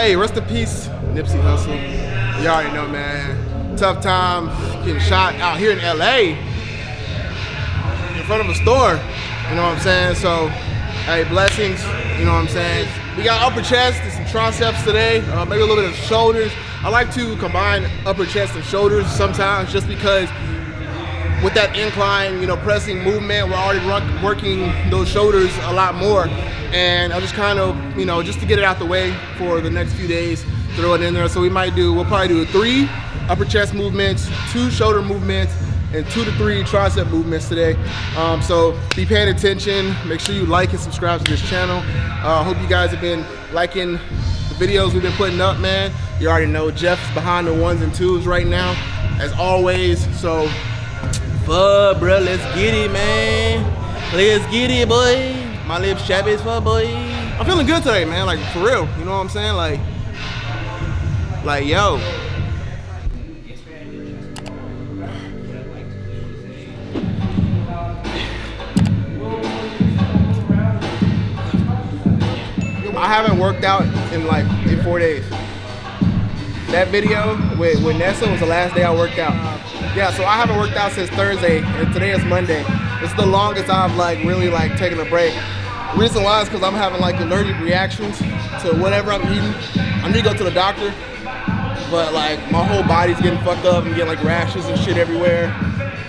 Hey, rest in peace, Nipsey Hussle. You already know, man. Tough time getting shot out here in LA in front of a store. You know what I'm saying? So, hey, blessings. You know what I'm saying? We got upper chest and some triceps today, uh, maybe a little bit of shoulders. I like to combine upper chest and shoulders sometimes just because with that incline, you know, pressing movement, we're already working those shoulders a lot more. And I just kind of, you know, just to get it out the way for the next few days, throw it in there. So we might do, we'll probably do three upper chest movements, two shoulder movements, and two to three tricep movements today. Um, so be paying attention. Make sure you like and subscribe to this channel. I uh, hope you guys have been liking the videos we've been putting up, man. You already know Jeff's behind the ones and twos right now, as always. So fuck, bro. Let's get it, man. Let's get it, boy. My lips as fuck, boy. I'm feeling good today, man. Like, for real. You know what I'm saying? Like, like, yo. I haven't worked out in like in four days. That video with, with Nessa was the last day I worked out. Yeah, so I haven't worked out since Thursday, and today is Monday. It's the longest I've like really like taken a break. Reason why is because I'm having like allergic reactions to whatever I'm eating. I need to go to the doctor, but like my whole body's getting fucked up and getting like rashes and shit everywhere.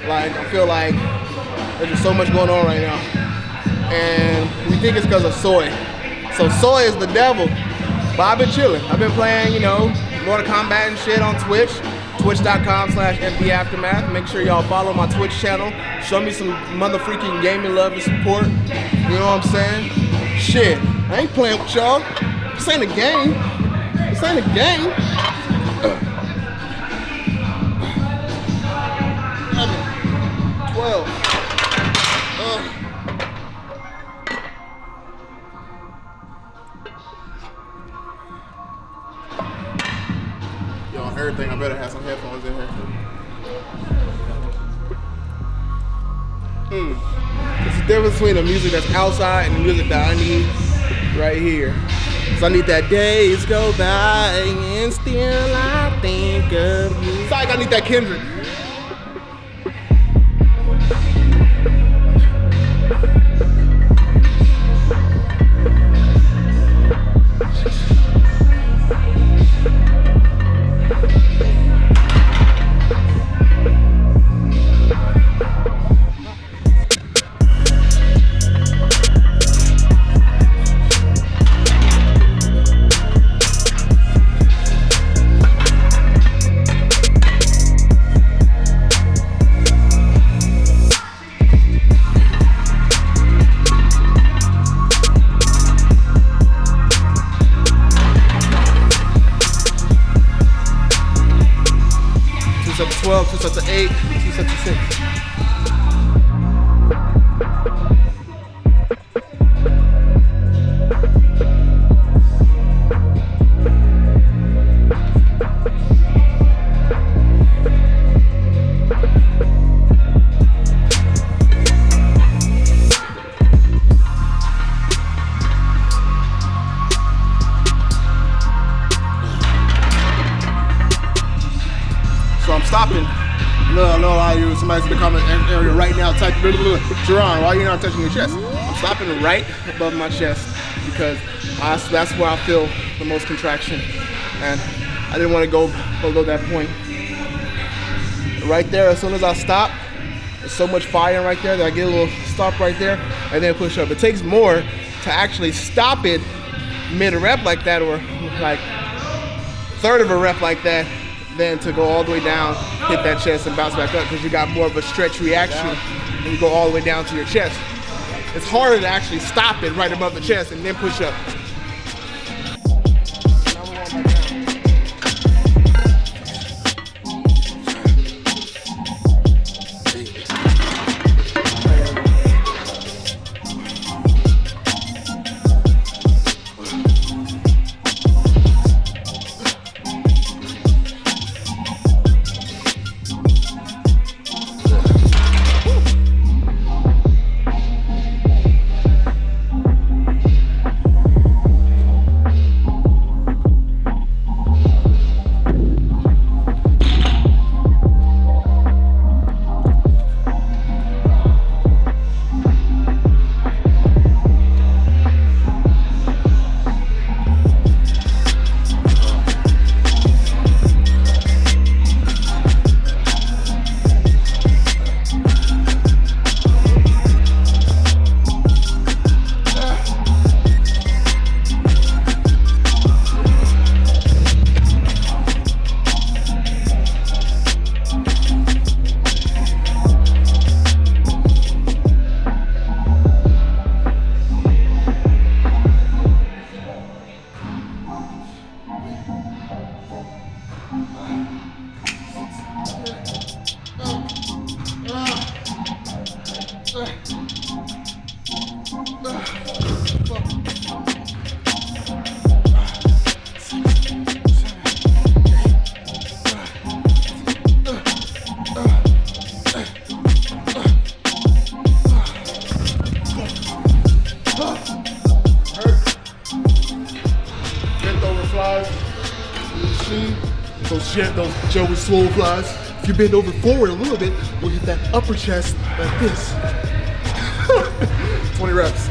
Like I feel like there's just so much going on right now. And we think it's because of soy. So soy is the devil. But I've been chilling. I've been playing, you know, Mortal Kombat and shit on Twitch. Twitch.com slash Aftermath. Make sure y'all follow my Twitch channel. Show me some mother freaking gaming love and support. You know what I'm saying? Shit, I ain't playing with y'all. This ain't a game. This ain't a game. Twelve. Difference between the music that's outside and the music that I need right here. So I need that days go by and still I think of you. It's like I need that Kendrick. Somebody's Jerron, why are you not touching your chest? I'm stopping right above my chest because I, that's where I feel the most contraction. And I didn't want to go below that point. Right there, as soon as I stop, there's so much fire right there that I get a little stop right there and then push up. It takes more to actually stop it mid rep like that or like third of a rep like that than to go all the way down, hit that chest, and bounce back up because you got more of a stretch reaction and you go all the way down to your chest. It's harder to actually stop it right above the chest and then push up. Swole flies. If you bend over forward a little bit, we'll hit that upper chest like this. 20 reps.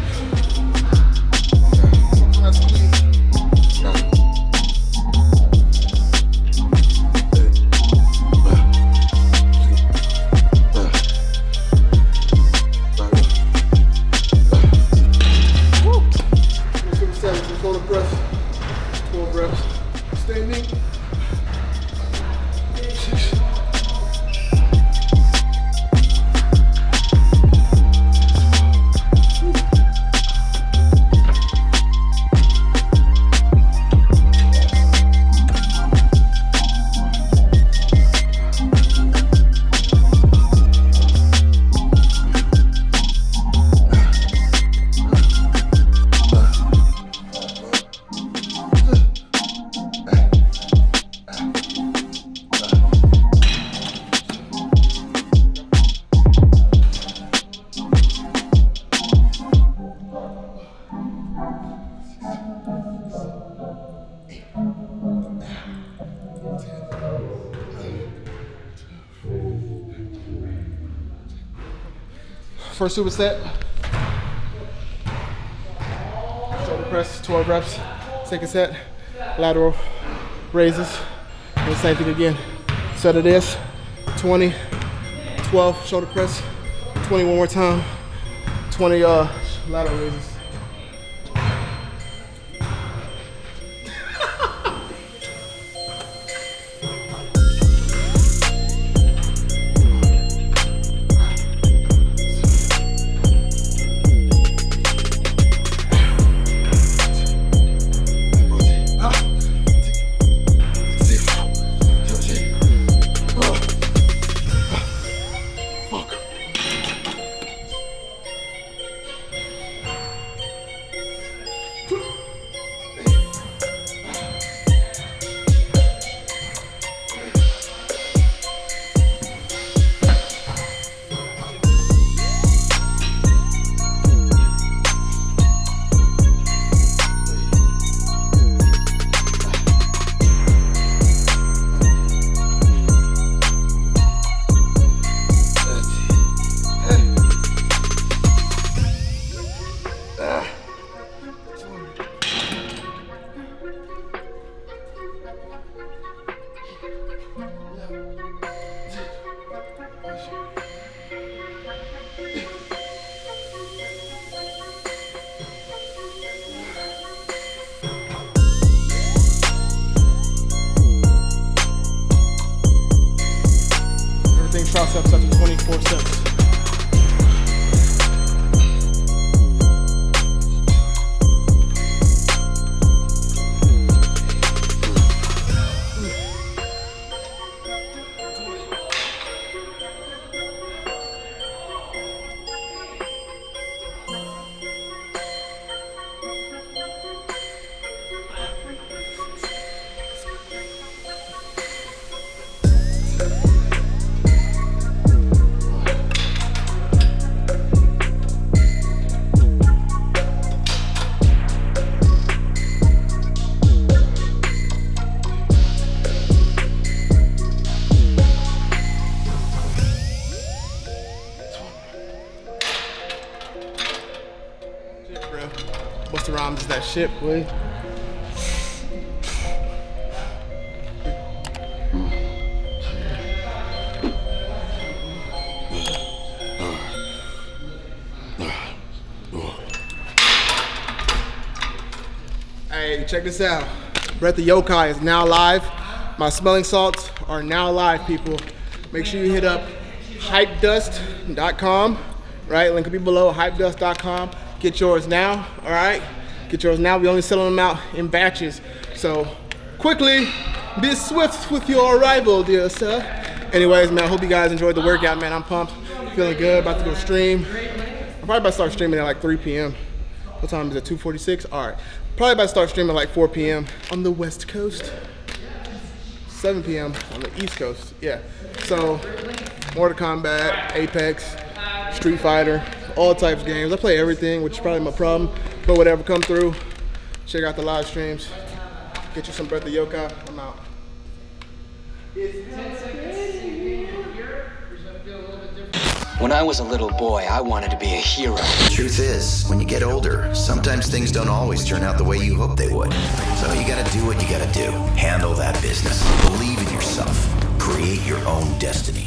First superset. Shoulder press, 12 reps. Second set, lateral raises. And same thing again. Set of this, 20, 12 shoulder press, 20 one more time, 20 uh, lateral raises. Shit, boy. Hey, check this out. Breath of Yokai is now live. My smelling salts are now live, people. Make sure you hit up hypedust.com, right? Link will be below, hypedust.com. Get yours now, all right? Get yours now. We only selling them out in batches. So quickly, be swift with your arrival, dear sir. Anyways, man, I hope you guys enjoyed the workout, man. I'm pumped. Feeling feeling good, about to go stream. I'm probably about to start streaming at like 3 p.m. What time is it? 2:46. All right. Probably about to start streaming at like 4 p.m. on the West Coast. 7 p.m. on the East Coast. Yeah. So, Mortal Kombat, Apex, Street Fighter, all types of games. I play everything, which is probably my problem. But whatever, come through. Check out the live streams. Get you some Breath of Yokai. I'm out. When I was a little boy, I wanted to be a hero. The Truth is, when you get older, sometimes things don't always turn out the way you hope they would. So you gotta do what you gotta do. Handle that business. Believe in yourself. Create your own destiny.